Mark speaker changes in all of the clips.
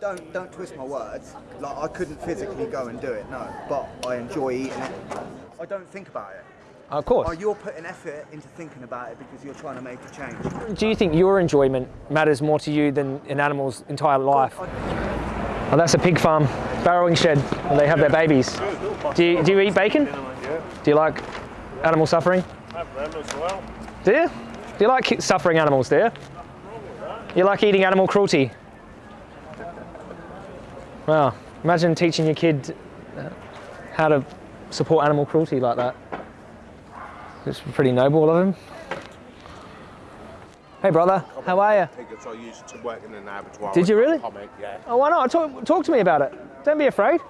Speaker 1: Don't don't twist my words. Like I couldn't physically go and do it, no. But I enjoy eating it. I don't think about it.
Speaker 2: Of course.
Speaker 1: Oh, you're putting effort into thinking about it because you're trying to make a change.
Speaker 2: Do you think your enjoyment matters more to you than an animal's entire life? Oh, that's a pig farm, farrowing shed, and they have their babies. Do you, do you eat bacon? Do you like animal suffering?
Speaker 3: Have them as well.
Speaker 2: Do you? Do you like suffering animals, do you? You like eating animal cruelty? Well, imagine teaching your kid uh, how to support animal cruelty like that. It's pretty noble of him. Hey brother, how are you?
Speaker 3: I used to work in an abattoir.
Speaker 2: Did you really?
Speaker 3: Comment, yeah.
Speaker 2: Oh, why not? Talk, talk to me about it. Don't be afraid.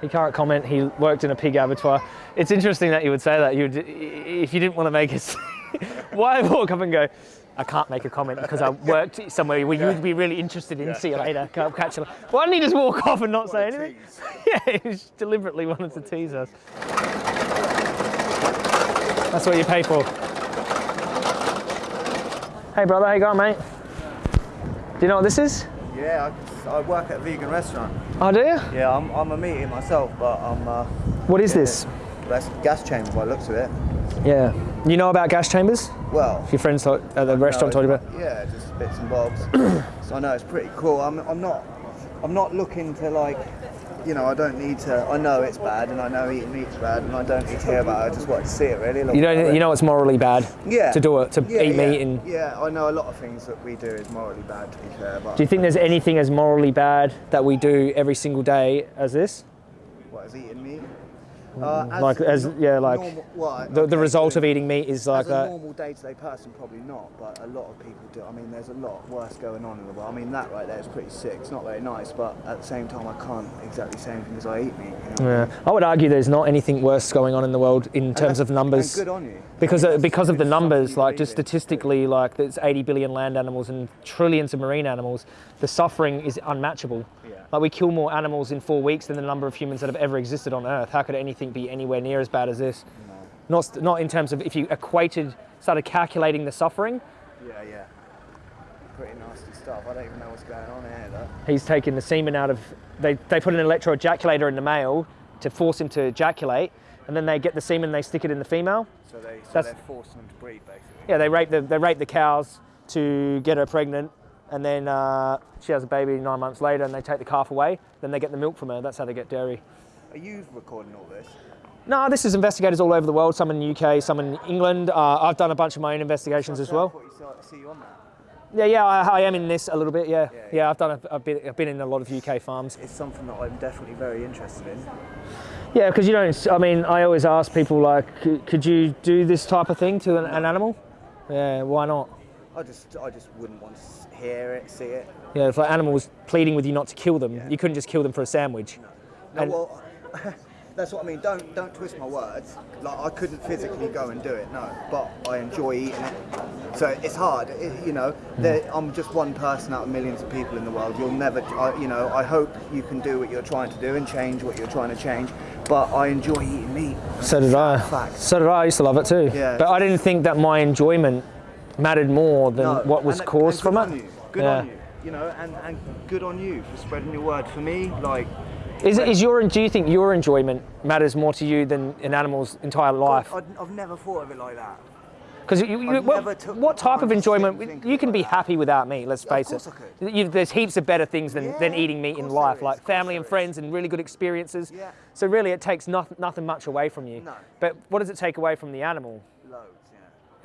Speaker 2: He can't comment. He worked in a pig abattoir. It's interesting that you would say that. You, would, if you didn't want to make it, why walk up and go? I can't make a comment because I worked somewhere where you would be really interested in. See you later. Can't catch you. later." Why didn't he just walk off and not say anything? yeah, he deliberately wanted to tease us. That's what you pay for. Hey brother, how you going, mate? Do you know what this is?
Speaker 1: Yeah, I, I work at a vegan restaurant.
Speaker 2: Oh, do you?
Speaker 1: Yeah, I'm, I'm a meaty myself, but I'm. Uh,
Speaker 2: What is this?
Speaker 1: that's gas chamber by the looks of it.
Speaker 2: Yeah. You know about gas chambers?
Speaker 1: Well,
Speaker 2: Your friends thought- at the restaurant told you about?
Speaker 1: Yeah, just bits and bobs. so I know it's pretty cool. I'm, I'm not, I'm not looking to like, you know, I don't need to. I know it's bad, and I know eating meat's bad, and I don't need to hear about it. I just want to see it really.
Speaker 2: You don't.
Speaker 1: it.
Speaker 2: You know it's morally bad.
Speaker 1: Yeah.
Speaker 2: To do it, to
Speaker 1: yeah,
Speaker 2: eat
Speaker 1: yeah,
Speaker 2: meat, and
Speaker 1: Yeah, I know a lot of things that we do is morally bad. To be fair, but
Speaker 2: do you think there's anything as morally bad that we do every single day as this?
Speaker 1: what is eating meat? Uh,
Speaker 2: Mm, like, as- yeah, like,
Speaker 1: normal, well,
Speaker 2: The, the result
Speaker 1: so
Speaker 2: of eating meat is like
Speaker 1: as a normal day-to-day person, probably not, but a lot of people do. I mean, there's a lot worse going on in the world. I mean, that right there is pretty sick. It's not very nice, but at the same time, I can't exactly say anything because I eat meat. You know?
Speaker 2: Yeah. I would argue there's not anything worse going on in the world in terms of numbers.
Speaker 1: Good on you.
Speaker 2: because
Speaker 1: I mean,
Speaker 2: of, because of the numbers, like just statistically, like there's 80 billion land animals and trillions of marine animals. The suffering is unmatchable.
Speaker 1: Yeah.
Speaker 2: Like we kill more animals in four weeks than the number of humans that have ever existed on Earth. How could anything be anywhere near as bad as this? No. Not not in terms of if you equated, started calculating the suffering.
Speaker 1: Yeah, yeah. Pretty nasty stuff. I don't even know what's going on here, though.
Speaker 2: He's taking the semen out of. They they put an electroejaculator in the male to force him to ejaculate, and then they get the semen, and they stick it in the female.
Speaker 1: So they, so
Speaker 2: That's-
Speaker 1: they're forcing them to breed, basically.
Speaker 2: Yeah, they rape the they rape the cows to get her pregnant, and then uh, she has a baby nine months later, and they take the calf away. Then they get the milk from her. That's how they get dairy.
Speaker 1: Are you recording all this?
Speaker 2: No, this is investigators all over the world. Some in the UK, some in England. Uh, I've done a bunch of my own investigations as
Speaker 1: So I
Speaker 2: well.
Speaker 1: you you.
Speaker 2: Yeah, yeah, I, I am in this a little bit. Yeah, yeah,
Speaker 1: yeah.
Speaker 2: I've done. A, I've been I've been in a lot of UK farms.
Speaker 1: It's something that I'm definitely very interested in.
Speaker 2: Yeah, because you don't. I mean, I always ask people like, could you do this type of thing to an, an animal? Yeah, why not?
Speaker 1: I just, I just wouldn't want to hear it, see it.
Speaker 2: Yeah, if an like animals pleading with you not to kill them, you couldn't just kill them for a sandwich.
Speaker 1: No,
Speaker 2: And-
Speaker 1: well, that's what I mean. Don't, don't twist my words. Like I couldn't physically go and do it, no. But I enjoy eating it. So it's hard, it, you know. Mm-hmm. There, I'm just one person out of millions of people in the world. You'll never, I, you know. I hope you can do what you're trying to do and change what you're trying to change. But I enjoy eating meat.
Speaker 2: So did I.
Speaker 1: Fact.
Speaker 2: So did I. I used to love it too.
Speaker 1: Yeah.
Speaker 2: But I didn't think that my enjoyment mattered more than
Speaker 1: No,
Speaker 2: what was
Speaker 1: and-
Speaker 2: caused
Speaker 1: and
Speaker 2: from
Speaker 1: good
Speaker 2: it.
Speaker 1: On you. Good
Speaker 2: Yeah.
Speaker 1: on you. You know, and, and good on you for spreading your word. For me, like
Speaker 2: Is, is your do you think your enjoyment matters more to you than an animal's entire life?
Speaker 1: I'd, I've never thought of it like that.
Speaker 2: Because you, you,
Speaker 1: I've
Speaker 2: what,
Speaker 1: never took
Speaker 2: what
Speaker 1: the
Speaker 2: type of enjoyment? You can be
Speaker 1: that.
Speaker 2: happy without meat. Let's face
Speaker 1: course
Speaker 2: it.
Speaker 1: I
Speaker 2: You, there's heaps of better things than, than eating meat in life,
Speaker 1: there
Speaker 2: like family and friends and really good experiences.
Speaker 1: Yeah.
Speaker 2: So really, it takes nothing, nothing much away from you.
Speaker 1: No.
Speaker 2: But what does it take away from the animal?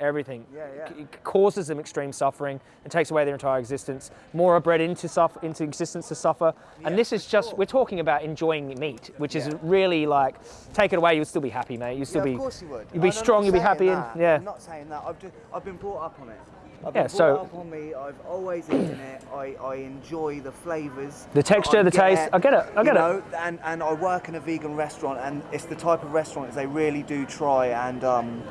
Speaker 2: Everything.
Speaker 1: Yeah, yeah.
Speaker 2: It causes them extreme suffering and takes away their entire existence. More are bred into suffer, into existence to suffer.
Speaker 1: Yeah,
Speaker 2: and this is just
Speaker 1: sure.
Speaker 2: we're talking about enjoying meat, which is really like take it away, you'll still be happy, mate. You'll still be
Speaker 1: of course you would.
Speaker 2: you'll be
Speaker 1: I'm
Speaker 2: strong, you'll be happy,
Speaker 1: that.
Speaker 2: and yeah.
Speaker 1: I'm not saying that. I've just, I've been brought up on it. I've
Speaker 2: Yeah, so-
Speaker 1: up on me. I've always eaten it. I, I enjoy the flavours.
Speaker 2: The texture, the taste. I get it, I get it.
Speaker 1: know, And and I work in a vegan restaurant, and it's the type of restaurant that they really do try and um,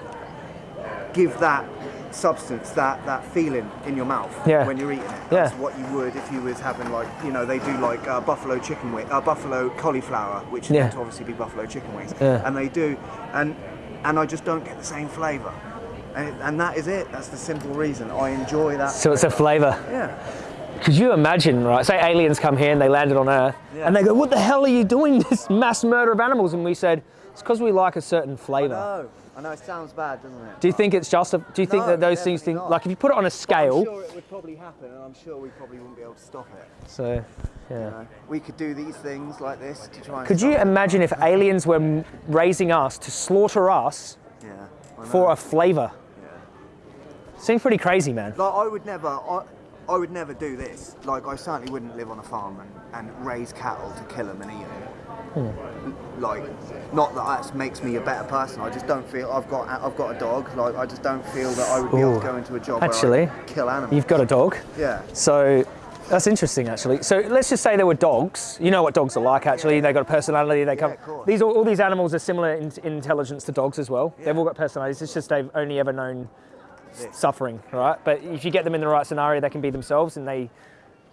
Speaker 1: give that substance, that that feeling in your mouth
Speaker 2: Yeah.
Speaker 1: when you're eating it.
Speaker 2: Yeah.
Speaker 1: That's what you would if you was having like you know they do like uh, buffalo chicken wing, uh, buffalo cauliflower, which is
Speaker 2: Yeah.
Speaker 1: meant to obviously be buffalo chicken wings,
Speaker 2: Yeah.
Speaker 1: and they do, and and I just don't get the same flavour, and, and that is it. That's the simple reason I enjoy that.
Speaker 2: So it's a flavour.
Speaker 1: yeah.
Speaker 2: Could you imagine, right? Say aliens come here and they landed on Earth,
Speaker 1: Yeah.
Speaker 2: and they go, "What the hell are you doing? This mass murder of animals?" And we said, "It's because we like a certain flavour."
Speaker 1: I know it sounds bad, doesn't it?
Speaker 2: Do you think it's just? A, do you think
Speaker 1: No,
Speaker 2: that those things, think, like, if you put it on a
Speaker 1: I'm
Speaker 2: scale?
Speaker 1: sure it would probably happen, and I'm sure we probably wouldn't be able to stop it.
Speaker 2: So, yeah.
Speaker 1: You know? We could do these things like this to try and.
Speaker 2: Could you
Speaker 1: it.
Speaker 2: imagine if aliens were raising us to slaughter us
Speaker 1: Yeah.
Speaker 2: For a flavour?
Speaker 1: Yeah.
Speaker 2: Seems pretty crazy, man.
Speaker 1: Like I would never, I, I would never do this. Like I certainly wouldn't live on a farm and, and raise cattle to kill them and eat them.
Speaker 2: Hmm.
Speaker 1: Like, not that that makes me a better person. I just don't feel I've got I've got a dog. Like I just don't feel that I would be able to go into a job
Speaker 2: Actually,
Speaker 1: kill animals.
Speaker 2: You've got a dog.
Speaker 1: yeah.
Speaker 2: So that's interesting, actually. So let's just say there were dogs. You know what dogs are like, actually. They've got a personality. They come.
Speaker 1: of
Speaker 2: these all, all these animals are similar in, in intelligence to dogs as well. They've all got personalities. It's just they've only ever known suffering, right? But if you get them in the right scenario, they can be themselves. And they,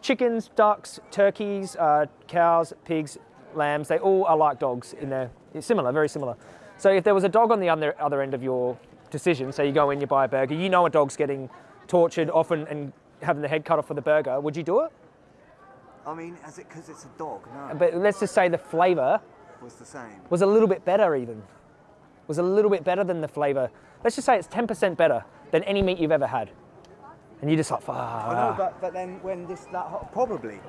Speaker 2: chickens, ducks, turkeys, uh, cows, pigs, lambs, they all are like dogs in there. It's similar, very similar. So if there was a dog on the other other end of your decision, so you go in, you buy a burger, you know a dog's getting tortured often and having the head cut off for the burger, would you do it?
Speaker 1: I mean, is it because it's a dog? No,
Speaker 2: But let's just say the flavour
Speaker 1: was the same.
Speaker 2: was a little bit better, even. Was a little bit better than the flavour. Let's just say it's 10% better than any meat you've ever had. And you just like,
Speaker 1: I know, but, but then when this that hot, probably.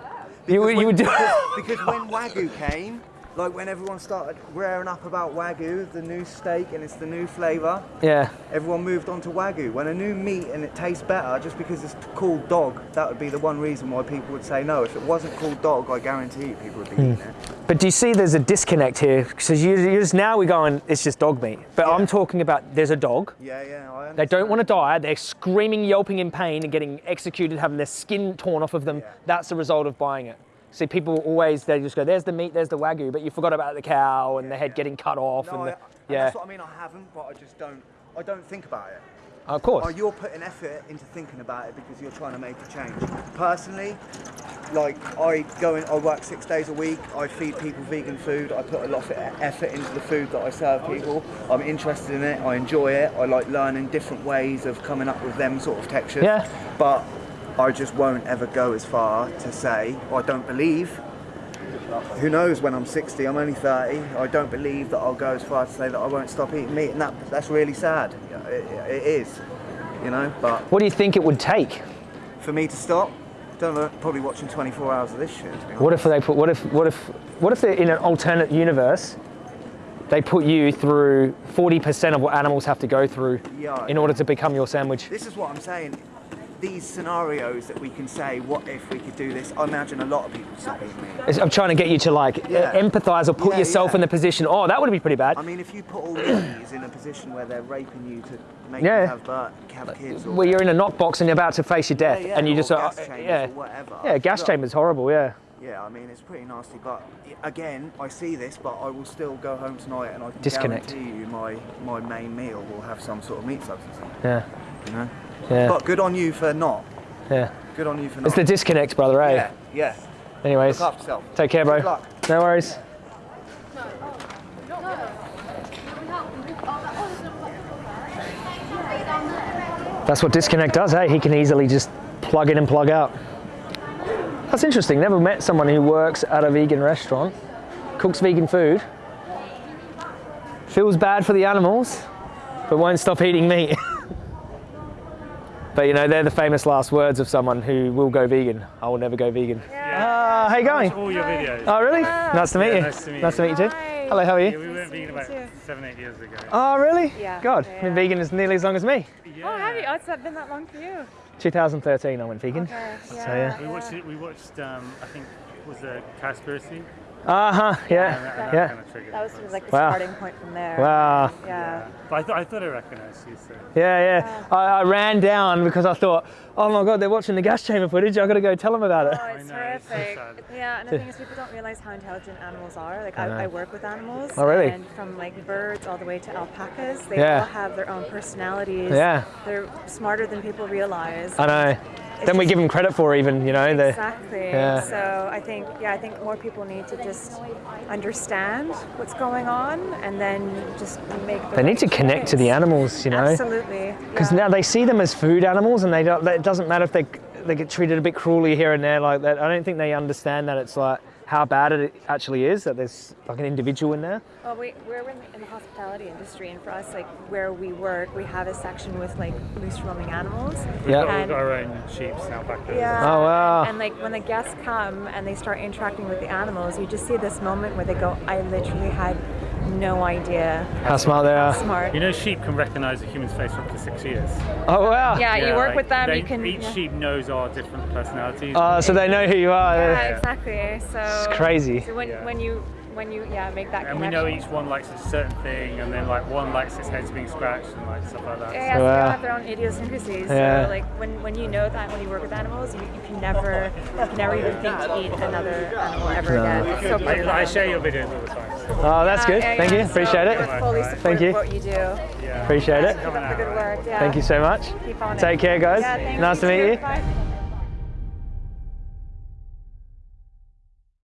Speaker 2: You- you
Speaker 1: when-
Speaker 2: would do-
Speaker 1: because, because when wagyu came, like when everyone started rearing up about wagyu, the new steak and it's the new flavour,
Speaker 2: Yeah.
Speaker 1: everyone moved on to wagyu. When a new meat and it tastes better, just because it's called dog, that would be the one reason why people would say no. If it wasn't called dog, I guarantee you people would be eating hmm. it.
Speaker 2: But do you see there's a disconnect here? Because you, you just now we're going, it's just dog meat. But I'm talking about there's a dog.
Speaker 1: Yeah, yeah, I.
Speaker 2: They don't want to die. They're screaming, yelping in pain and getting executed, having their skin torn off of them.
Speaker 1: Yeah.
Speaker 2: That's the result of buying it. See, people always, they just go, there's the meat, there's the wagyu, but you forgot about the cow and the head getting cut off.
Speaker 1: No,
Speaker 2: and
Speaker 1: I,
Speaker 2: the,
Speaker 1: and
Speaker 2: yeah,
Speaker 1: that's what I mean. I haven't, but I just don't. I don't think about it.
Speaker 2: of course.
Speaker 1: You're putting effort into thinking about it because you're trying to make a change. Personally, like I go in, I work six days a week. I feed people vegan food. I put a lot of effort into the food that I serve people. I'm interested in it. I enjoy it. I like learning different ways of coming up with them sort of textures.
Speaker 2: Yeah.
Speaker 1: But I just won't ever go as far to say I don't believe. Who knows when I'm 60? I'm only 30. I don't believe that I'll go as far to say that I won't stop eating meat, and that that's really sad. It, it is, you know. But
Speaker 2: What do you think it would take?
Speaker 1: for me to stop, don't know. Probably watching 24 hours of this shit.
Speaker 2: What if they put? What if? What if? What if they're in an alternate universe? They put you through 40% of what animals have to go through in order to become your sandwich.
Speaker 1: This is what I'm saying. These scenarios that we can say, what if we could do this? I imagine a lot of people stop eating meat.
Speaker 2: It's- I'm trying to get you to like
Speaker 1: Yeah.
Speaker 2: empathize or put
Speaker 1: Yeah,
Speaker 2: yourself
Speaker 1: yeah.
Speaker 2: in the position. Oh, that would be pretty bad.
Speaker 1: I mean, if you put all these in a position where they're raping you to make
Speaker 2: Yeah.
Speaker 1: you have, birth, have kids, or
Speaker 2: Where you're in a knock box and you're about to face your death, and you just
Speaker 1: gas
Speaker 2: uh,
Speaker 1: chambers
Speaker 2: yeah,
Speaker 1: or whatever.
Speaker 2: yeah, gas
Speaker 1: Look,
Speaker 2: chamber's horrible. Yeah,
Speaker 1: Yeah, I mean, it's pretty nasty, but again, I see this, but I will still go home tonight and I can
Speaker 2: Disconnect.
Speaker 1: guarantee you my, my main meal will have some sort of meat substance in it,
Speaker 2: yeah,
Speaker 1: you know?
Speaker 2: Yeah,
Speaker 1: But good on you for not.
Speaker 2: yeah.
Speaker 1: Good on you for not.
Speaker 2: It's the disconnect, brother. Eh?
Speaker 1: yeah, yeah.
Speaker 2: Anyways,
Speaker 1: Look after yourself.
Speaker 2: take care, bro.
Speaker 1: Good luck.
Speaker 2: No worries. That's what disconnect does, hey? He can easily just plug in and plug out. That's interesting. Never met someone who works at a vegan restaurant, cooks vegan food, feels bad for the animals, but won't stop eating meat. but you know, they're the famous last words of someone who will go vegan. I will never go vegan. Uh, how you going?
Speaker 4: all your videos.
Speaker 2: Oh, really? Nice to meet
Speaker 4: Yeah,
Speaker 2: you.
Speaker 4: nice to meet you.
Speaker 2: Nice to
Speaker 4: you.
Speaker 2: meet you too.
Speaker 5: Hi.
Speaker 2: Hello, how are you?
Speaker 4: Yeah,
Speaker 2: you?
Speaker 4: we went vegan about
Speaker 5: too.
Speaker 4: seven, eight years ago.
Speaker 2: Oh, really?
Speaker 5: Yeah,
Speaker 2: God,
Speaker 5: yeah.
Speaker 2: been vegan as nearly as long as me.
Speaker 4: Yeah.
Speaker 5: Oh, have you? Oh, it's been that long for you.
Speaker 2: 2013, I went vegan.
Speaker 5: Okay. Yeah.
Speaker 2: yeah.
Speaker 4: We watched it. We watched. Um, I think it was a Cowspiracy.
Speaker 2: Uh huh.
Speaker 4: And that,
Speaker 2: Yeah.
Speaker 4: and that
Speaker 2: Yeah.
Speaker 4: kind of.
Speaker 5: That was sort of like the
Speaker 2: Wow.
Speaker 5: starting point from there.
Speaker 2: Wow.
Speaker 5: Yeah.
Speaker 4: But I thought I thought I recognised you. So.
Speaker 2: Yeah, yeah. I, I ran down because I thought, oh my God, they're watching the gas chamber footage. I got to go tell them about it.
Speaker 5: Oh, it's
Speaker 4: know, it's so
Speaker 5: horrific. yeah, and the thing is, people don't realize how intelligent animals are. Like,
Speaker 2: I.
Speaker 5: I, I work with animals.
Speaker 2: Oh, really?
Speaker 5: And from like birds all the way to alpacas, they
Speaker 2: Yeah.
Speaker 5: all have their own personalities.
Speaker 2: Yeah.
Speaker 5: They're smarter than people realize.
Speaker 2: I know. Then we give them credit for even, you know.
Speaker 5: Exactly.
Speaker 2: Yeah.
Speaker 5: So I think, yeah, I think more people need to just understand what's going on and then just make. The
Speaker 2: they need to connect to the animals, you know.
Speaker 5: Absolutely.
Speaker 2: Because
Speaker 5: yeah.
Speaker 2: now they see them as food animals, and they don't. It doesn't matter if they they get treated a bit cruelly here and there like that. I don't think they understand that it's like how bad it actually is that there's like an individual in there.
Speaker 5: Well, we, we're in the, in the hospitality industry, and for us, like where we work, we have a section with like loose roaming animals.
Speaker 2: Yeah.
Speaker 4: We've
Speaker 5: And-
Speaker 4: got our own sheep now back there.
Speaker 5: Yeah.
Speaker 2: Oh, wow.
Speaker 5: And, and, like when the guests come and they start interacting with the animals, you just see this moment where they go, "I literally had no idea
Speaker 2: How smart they are.
Speaker 5: smart."
Speaker 4: You know, sheep can recognise a human's face for up to six years.
Speaker 2: Oh wow.
Speaker 5: yeah, you work
Speaker 4: like,
Speaker 5: with them.
Speaker 4: they-
Speaker 5: you can.
Speaker 4: Each
Speaker 5: yeah.
Speaker 4: sheep knows our different personalities.
Speaker 2: Oh, so they know who you are.
Speaker 5: Yeah, exactly. So
Speaker 2: It's crazy.
Speaker 5: So when,
Speaker 4: Yeah.
Speaker 5: when you when you yeah make that
Speaker 4: and we know each one likes a certain thing, and then like one likes its head's being scratched and like stuff like that.
Speaker 5: Yeah, yeah, so
Speaker 2: Wow.
Speaker 5: they have their own idiosyncrasies.
Speaker 2: Yeah.
Speaker 5: So like when, when you know that when you work with animals, you, you can never you can never even think to eat another animal ever
Speaker 2: No.
Speaker 5: again. It's so
Speaker 4: I, I share your videos all the time.
Speaker 2: Oh, that's good. Thank you. Appreciate it. Thank you.
Speaker 5: what you do.
Speaker 4: yeah.
Speaker 2: Appreciate it.
Speaker 5: Keep up the good work. Yeah.
Speaker 2: Thank you so much.
Speaker 5: Keep on it.
Speaker 2: Take care, guys. Nice to meet you.